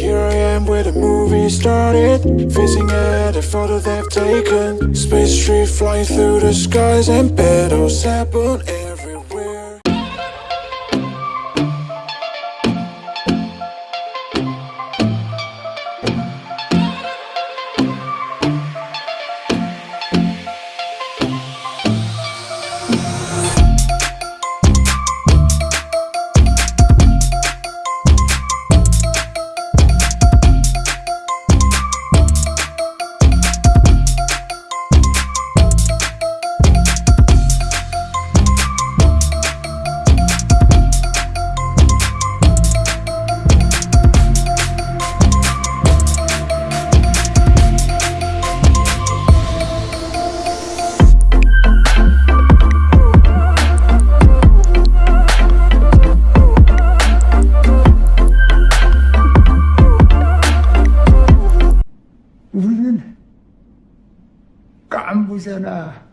Here I am where the movie started Facing at a photo they've taken. Space tree flying through the skies And battles happen 우리는 깐부잖아.